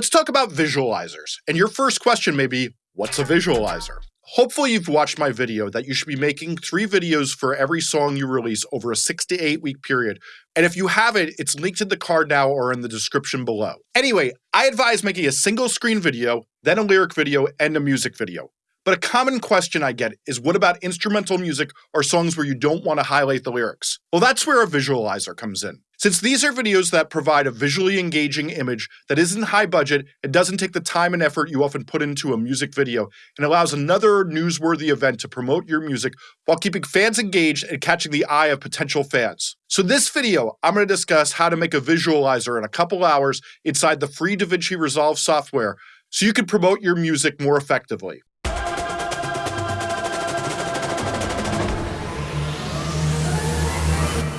Let's talk about visualizers. And your first question may be, what's a visualizer? Hopefully you've watched my video that you should be making three videos for every song you release over a six to eight week period. And if you haven't, it's linked in the card now or in the description below. Anyway, I advise making a single screen video, then a lyric video, and a music video. But a common question I get is what about instrumental music or songs where you don't want to highlight the lyrics? Well, that's where a visualizer comes in. Since these are videos that provide a visually engaging image that isn't high budget, it doesn't take the time and effort you often put into a music video, and allows another newsworthy event to promote your music while keeping fans engaged and catching the eye of potential fans. So this video, I'm going to discuss how to make a visualizer in a couple hours inside the free DaVinci Resolve software so you can promote your music more effectively.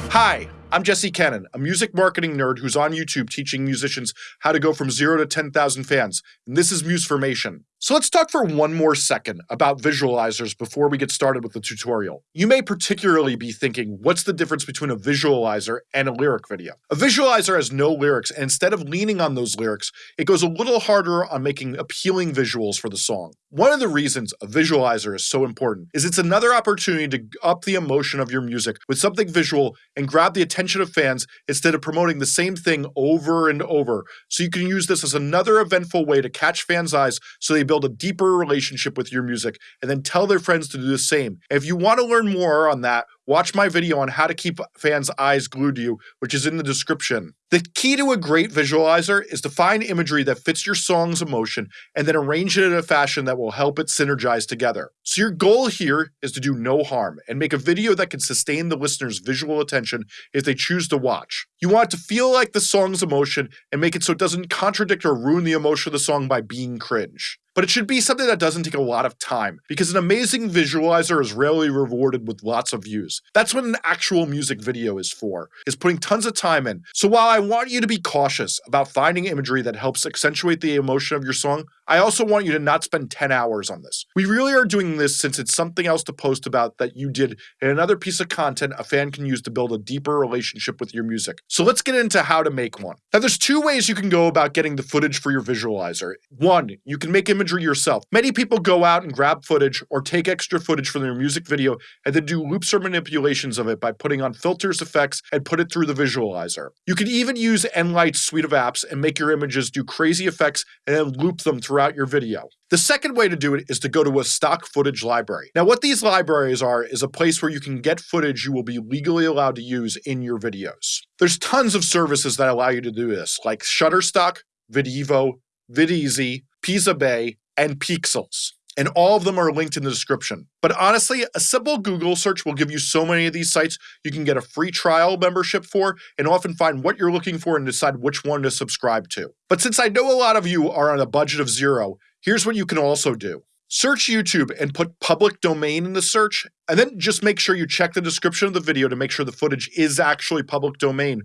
Hi, I'm Jesse Cannon, a music marketing nerd who's on YouTube teaching musicians how to go from zero to 10,000 fans, and this is Musformation. So let's talk for one more second about visualizers before we get started with the tutorial. You may particularly be thinking, what's the difference between a visualizer and a lyric video? A visualizer has no lyrics, and instead of leaning on those lyrics, it goes a little harder on making appealing visuals for the song. One of the reasons a visualizer is so important is it's another opportunity to up the emotion of your music with something visual and grab the attention of fans instead of promoting the same thing over and over. So you can use this as another eventful way to catch fans' eyes so they build a deeper relationship with your music, and then tell their friends to do the same. If you want to learn more on that, watch my video on how to keep fans' eyes glued to you, which is in the description. The key to a great visualizer is to find imagery that fits your song's emotion and then arrange it in a fashion that will help it synergize together. So your goal here is to do no harm and make a video that can sustain the listener's visual attention if they choose to watch. You want it to feel like the song's emotion and make it so it doesn't contradict or ruin the emotion of the song by being cringe. But it should be something that doesn't take a lot of time, because an amazing visualizer is rarely rewarded with lots of views. That's what an actual music video is for, is putting tons of time in. So while I want you to be cautious about finding imagery that helps accentuate the emotion of your song, I also want you to not spend 10 hours on this. We really are doing this since it's something else to post about that you did and another piece of content a fan can use to build a deeper relationship with your music. So let's get into how to make one. Now there's two ways you can go about getting the footage for your visualizer. One, you can make imagery yourself. Many people go out and grab footage or take extra footage from their music video and then do loops or manipulations of it by putting on filters, effects, and put it through the visualizer. You can even use Enlight's suite of apps and make your images do crazy effects and then loop them throughout throughout your video. The second way to do it is to go to a stock footage library. Now what these libraries are is a place where you can get footage you will be legally allowed to use in your videos. There's tons of services that allow you to do this, like Shutterstock, Videvo, Videezy, Pixabay, and Pexels and all of them are linked in the description. But honestly, a simple Google search will give you so many of these sites you can get a free trial membership for and often find what you're looking for and decide which one to subscribe to. But since I know a lot of you are on a budget of zero, here's what you can also do. Search YouTube and put public domain in the search, and then just make sure you check the description of the video to make sure the footage is actually public domain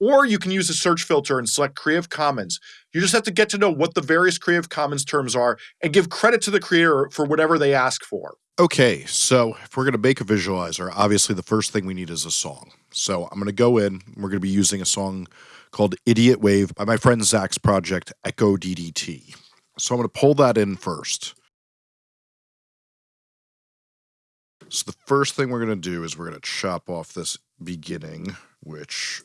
or you can use a search filter and select Creative Commons. You just have to get to know what the various Creative Commons terms are and give credit to the creator for whatever they ask for. Okay, so if we're going to make a visualizer, obviously the first thing we need is a song. So I'm going to go in, we're going to be using a song called Idiot Wave by my friend Zach's project, Echo DDT. So I'm going to pull that in first. So the first thing we're going to do is we're going to chop off this beginning, which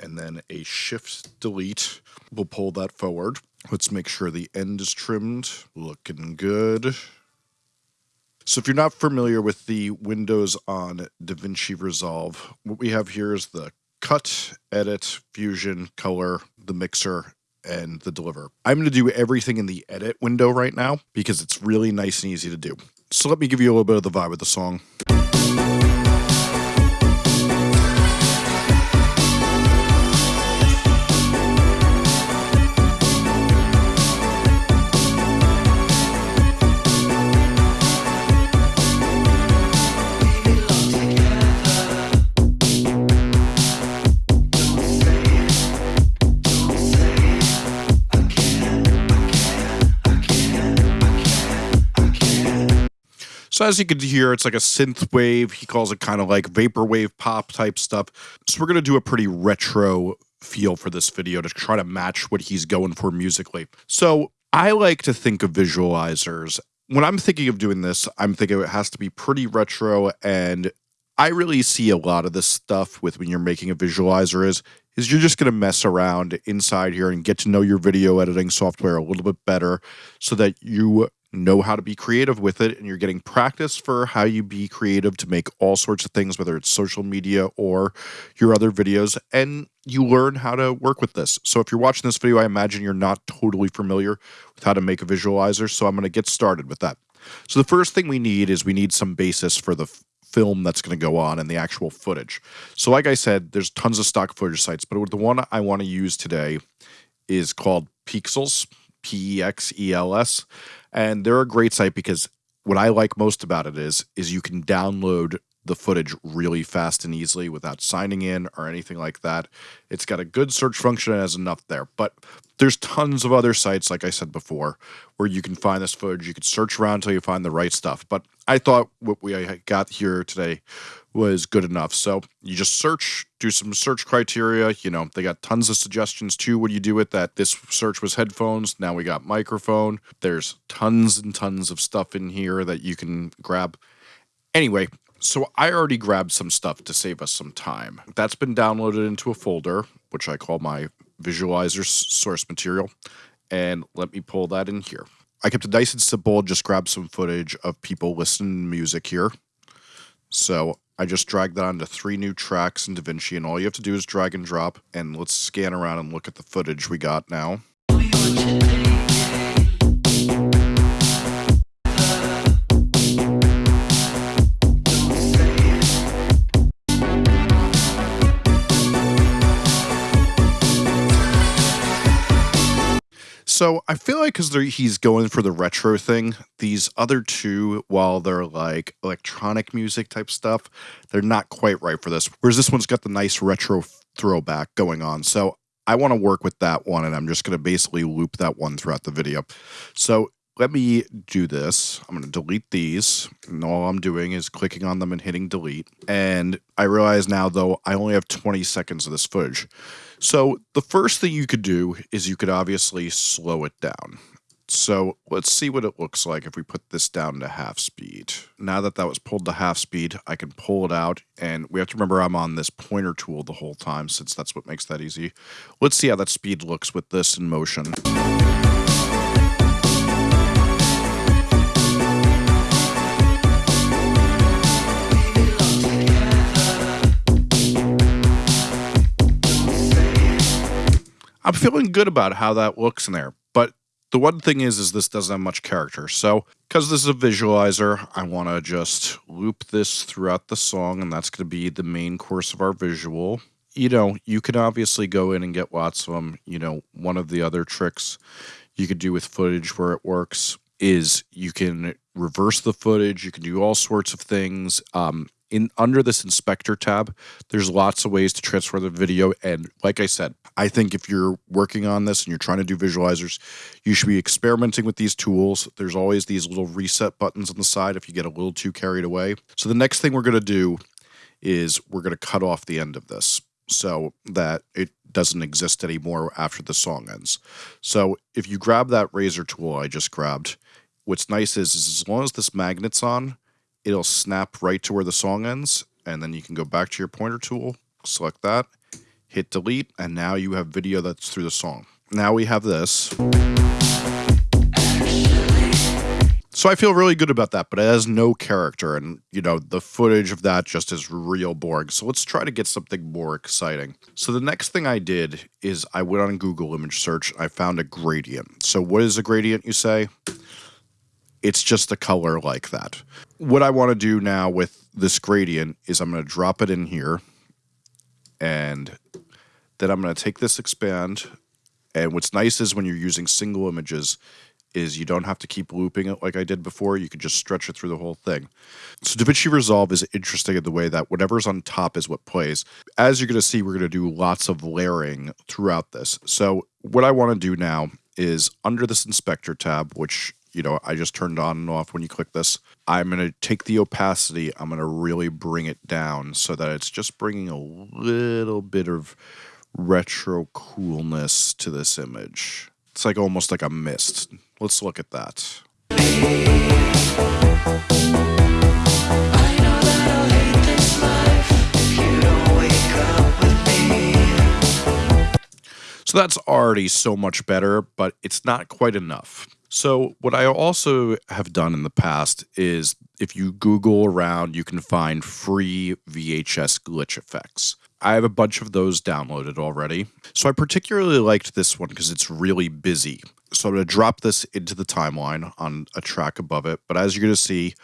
and then a shift delete will pull that forward. Let's make sure the end is trimmed. Looking good. So if you're not familiar with the Windows on DaVinci Resolve, what we have here is the cut, edit, fusion, color, the mixer, and the deliver. I'm going to do everything in the edit window right now because it's really nice and easy to do. So let me give you a little bit of the vibe of the song. So as you can hear, it's like a synth wave. He calls it kind of like vaporwave pop type stuff. So we're going to do a pretty retro feel for this video to try to match what he's going for musically. So I like to think of visualizers. When I'm thinking of doing this, I'm thinking it has to be pretty retro and I really see a lot of this stuff with when you're making a visualizer is is you're just going to mess around inside here and get to know your video editing software a little bit better so that you know how to be creative with it and you're getting practice for how you be creative to make all sorts of things whether it's social media or your other videos and you learn how to work with this. So if you're watching this video i imagine you're not totally familiar with how to make a visualizer so i'm going to get started with that. So the first thing we need is we need some basis for the film that's going to go on and the actual footage. So like i said there's tons of stock footage sites but the one i want to use today is called Pexels p-e-x-e-l-s and they're a great site because what I like most about it is is you can download the footage really fast and easily without signing in or anything like that. It's got a good search function and has enough there. But there's tons of other sites, like I said before, where you can find this footage. You can search around until you find the right stuff. But I thought what we got here today was good enough. So you just search, do some search criteria. You know, they got tons of suggestions too. What do you do with that? This search was headphones. Now we got microphone. There's tons and tons of stuff in here that you can grab. Anyway, so I already grabbed some stuff to save us some time. That's been downloaded into a folder, which I call my visualizer source material. And let me pull that in here. I kept it nice and simple, just grabbed some footage of people listening to music here. So I just dragged that onto three new tracks in DaVinci, and all you have to do is drag and drop. And let's scan around and look at the footage we got now. So I feel like because he's going for the retro thing, these other two, while they're like electronic music type stuff, they're not quite right for this. Whereas this one's got the nice retro throwback going on. So I want to work with that one, and I'm just going to basically loop that one throughout the video. So let me do this. I'm going to delete these. And all I'm doing is clicking on them and hitting delete. And I realize now, though, I only have 20 seconds of this footage. So the first thing you could do is you could obviously slow it down. So let's see what it looks like if we put this down to half speed. Now that that was pulled to half speed, I can pull it out. And we have to remember I'm on this pointer tool the whole time since that's what makes that easy. Let's see how that speed looks with this in motion. I'm feeling good about how that looks in there. But the one thing is, is this doesn't have much character. So because this is a visualizer, I want to just loop this throughout the song, and that's going to be the main course of our visual. You know, you can obviously go in and get lots of them. You know, one of the other tricks you could do with footage where it works is you can reverse the footage. You can do all sorts of things. Um, in under this inspector tab, there's lots of ways to transfer the video. And like I said, I think if you're working on this and you're trying to do visualizers, you should be experimenting with these tools. There's always these little reset buttons on the side if you get a little too carried away. So the next thing we're going to do is we're going to cut off the end of this so that it doesn't exist anymore after the song ends. So if you grab that razor tool I just grabbed, what's nice is, is as long as this magnet's on, it'll snap right to where the song ends. And then you can go back to your pointer tool, select that, hit delete, and now you have video that's through the song. Now we have this. So I feel really good about that, but it has no character, and you know the footage of that just is real boring. So let's try to get something more exciting. So the next thing I did is I went on Google image search. I found a gradient. So what is a gradient? You say? It's just a color like that. What I want to do now with this gradient is I'm going to drop it in here and then I'm going to take this expand. And what's nice is when you're using single images is you don't have to keep looping it like I did before. You can just stretch it through the whole thing. So DaVinci Resolve is interesting in the way that whatever's on top is what plays. As you're going to see, we're going to do lots of layering throughout this. So what I want to do now is under this inspector tab, which you know, I just turned on and off when you click this. I'm going to take the opacity, I'm going to really bring it down so that it's just bringing a little bit of retro coolness to this image. It's like almost like a mist. Let's look at that. So that's already so much better, but it's not quite enough. So, what I also have done in the past is if you Google around, you can find free VHS glitch effects. I have a bunch of those downloaded already. So, I particularly liked this one because it's really busy. So, I'm going to drop this into the timeline on a track above it. But as you're going to see,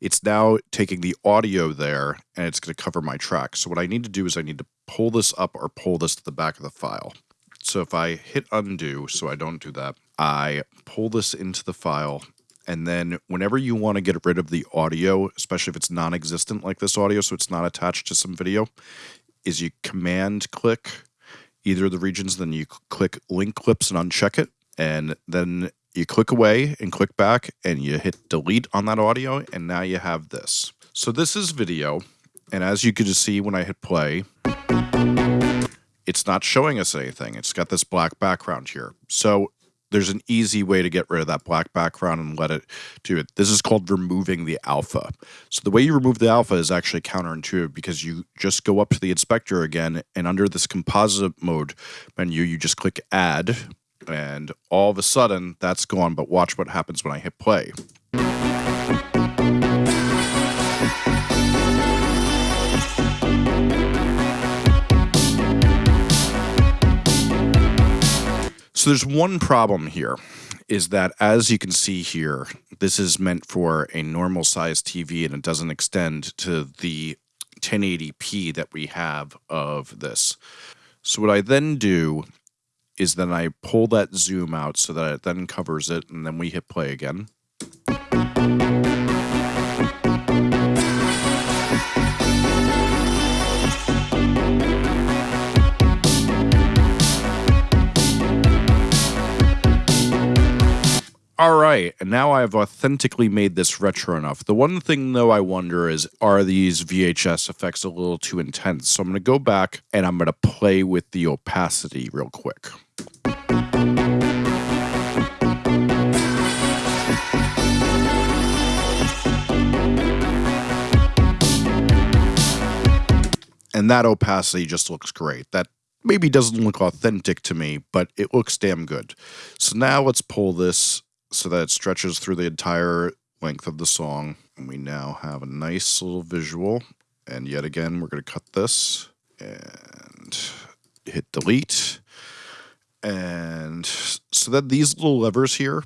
it's now taking the audio there and it's going to cover my track. So, what I need to do is I need to pull this up or pull this to the back of the file. So if I hit undo, so I don't do that, I pull this into the file. And then whenever you want to get rid of the audio, especially if it's non-existent like this audio, so it's not attached to some video, is you command click either of the regions, then you click link clips and uncheck it. And then you click away and click back and you hit delete on that audio. And now you have this. So this is video. And as you can see when I hit play, it's not showing us anything. It's got this black background here. So there's an easy way to get rid of that black background and let it do it. This is called removing the alpha. So the way you remove the alpha is actually counterintuitive because you just go up to the inspector again and under this composite mode menu, you just click add and all of a sudden that's gone. But watch what happens when I hit play. So there's one problem here is that as you can see here, this is meant for a normal size TV and it doesn't extend to the 1080p that we have of this. So what I then do is then I pull that zoom out so that it then covers it and then we hit play again. All right, and now I've authentically made this retro enough. The one thing, though, I wonder is are these VHS effects a little too intense? So I'm going to go back and I'm going to play with the opacity real quick. And that opacity just looks great. That maybe doesn't look authentic to me, but it looks damn good. So now let's pull this so that it stretches through the entire length of the song. And we now have a nice little visual. And yet again, we're going to cut this and hit delete. And so that these little levers here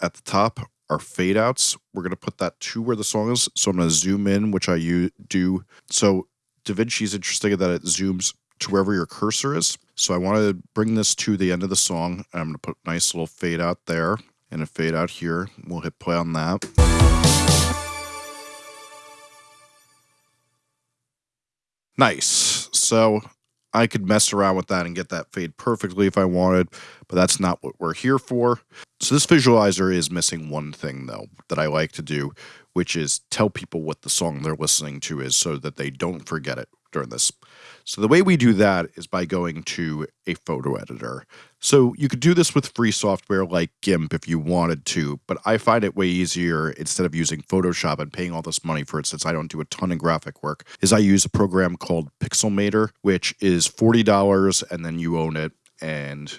at the top are fade outs. We're going to put that to where the song is. So I'm going to zoom in, which I do. So DaVinci is interesting that it zooms to wherever your cursor is. So I want to bring this to the end of the song. I'm going to put a nice little fade out there and a fade out here. We'll hit play on that. Nice. So I could mess around with that and get that fade perfectly if I wanted, but that's not what we're here for. So this visualizer is missing one thing though that I like to do, which is tell people what the song they're listening to is so that they don't forget it during this. So the way we do that is by going to a photo editor. So you could do this with free software like GIMP if you wanted to, but I find it way easier instead of using Photoshop and paying all this money for it since I don't do a ton of graphic work, is I use a program called Pixelmator, which is $40 and then you own it. And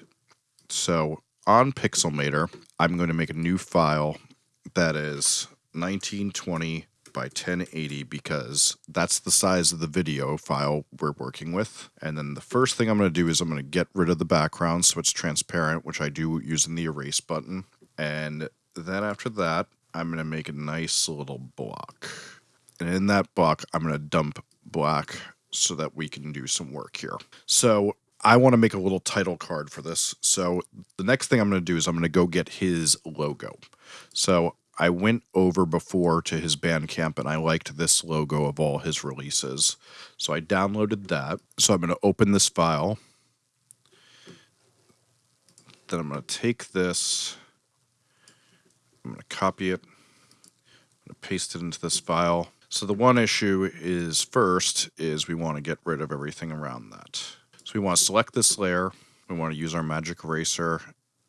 so on Pixelmator, I'm going to make a new file that is 1920 by 1080 because that's the size of the video file we're working with. And then the first thing I'm going to do is I'm going to get rid of the background so it's transparent, which I do using the erase button. And then after that, I'm going to make a nice little block. And in that block, I'm going to dump black so that we can do some work here. So I want to make a little title card for this. So the next thing I'm going to do is I'm going to go get his logo. So I went over before to his Bandcamp and I liked this logo of all his releases. So I downloaded that. So I'm going to open this file. Then I'm going to take this. I'm going to copy it. I'm going to paste it into this file. So the one issue is first is we want to get rid of everything around that. So we want to select this layer. We want to use our magic eraser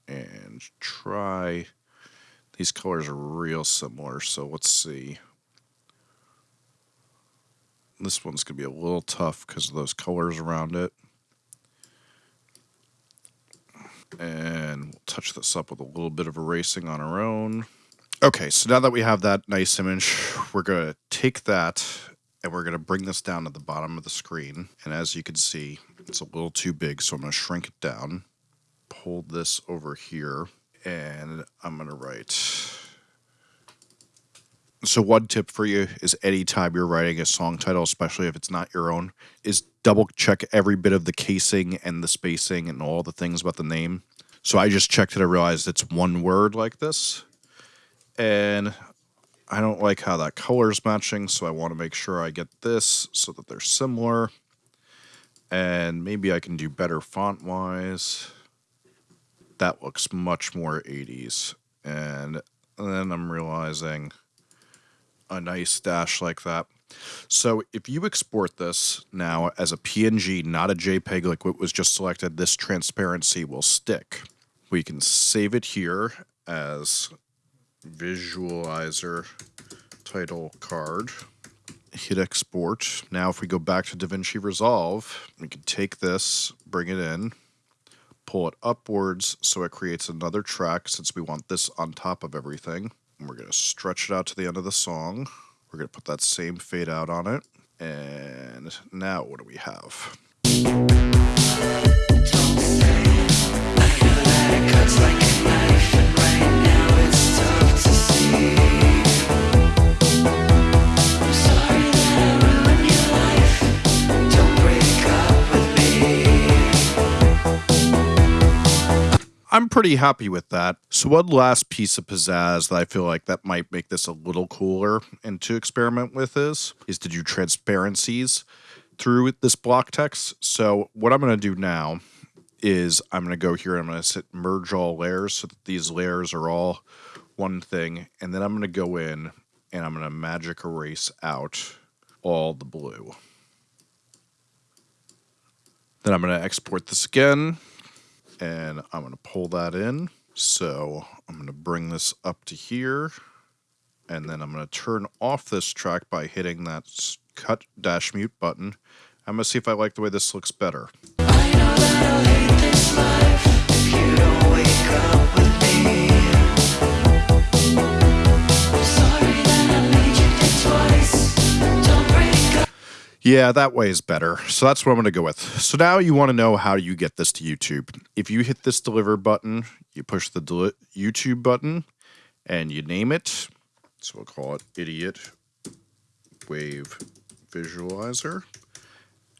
and try. These colors are real similar, so let's see. This one's going to be a little tough because of those colors around it. And we'll touch this up with a little bit of erasing on our own. Okay, so now that we have that nice image, we're going to take that and we're going to bring this down to the bottom of the screen. And as you can see, it's a little too big, so I'm going to shrink it down. Pull this over here, and I'm going to write. So one tip for you is anytime you're writing a song title, especially if it's not your own, is double check every bit of the casing and the spacing and all the things about the name. So I just checked it. I realized it's one word like this. And I don't like how that color is matching, so I want to make sure I get this so that they're similar. And maybe I can do better font-wise. That looks much more 80s. And then I'm realizing a nice dash like that. So if you export this now as a PNG, not a JPEG like what was just selected, this transparency will stick. We can save it here as visualizer title card. Hit export. Now if we go back to DaVinci Resolve, we can take this, bring it in, pull it upwards so it creates another track since we want this on top of everything. And we're going to stretch it out to the end of the song. We're going to put that same fade out on it. And now what do we have? I'm pretty happy with that. So one last piece of pizzazz that I feel like that might make this a little cooler and to experiment with is, is to do transparencies through this block text. So what I'm going to do now is I'm going to go here and I'm going to merge all layers so that these layers are all one thing. And then I'm going to go in and I'm going to magic erase out all the blue. Then I'm going to export this again and I'm going to pull that in. So I'm going to bring this up to here and then I'm going to turn off this track by hitting that cut dash mute button. I'm going to see if I like the way this looks better. Yeah, that way is better. So that's what I'm going to go with. So now you want to know how you get this to YouTube. If you hit this deliver button, you push the YouTube button and you name it. So we'll call it Idiot Wave Visualizer.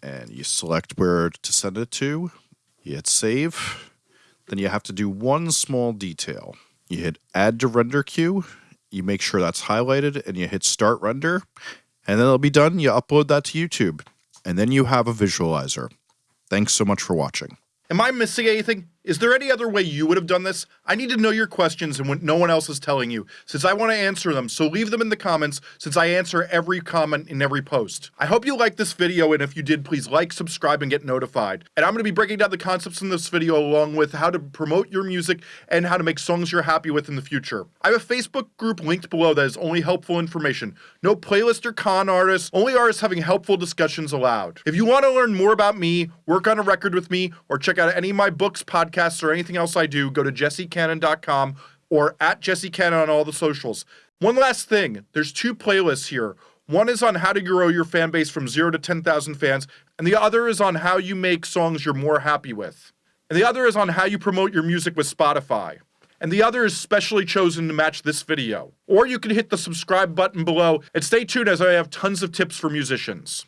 And you select where to send it to. You hit save. Then you have to do one small detail. You hit add to render queue. You make sure that's highlighted and you hit start render and then it'll be done. You upload that to YouTube, and then you have a visualizer. Thanks so much for watching. Am I missing anything? Is there any other way you would have done this? I need to know your questions and what no one else is telling you, since I want to answer them, so leave them in the comments, since I answer every comment in every post. I hope you liked this video, and if you did, please like, subscribe, and get notified. And I'm going to be breaking down the concepts in this video along with how to promote your music and how to make songs you're happy with in the future. I have a Facebook group linked below that is only helpful information. No playlist or con artists, only artists having helpful discussions allowed. If you want to learn more about me, work on a record with me, or check out any of my books, podcasts, podcasts or anything else I do, go to jessecannon.com or at jessecannon on all the socials. One last thing, there's two playlists here. One is on how to grow your fan base from 0 to 10,000 fans, and the other is on how you make songs you're more happy with. And the other is on how you promote your music with Spotify. And the other is specially chosen to match this video. Or you can hit the subscribe button below and stay tuned as I have tons of tips for musicians.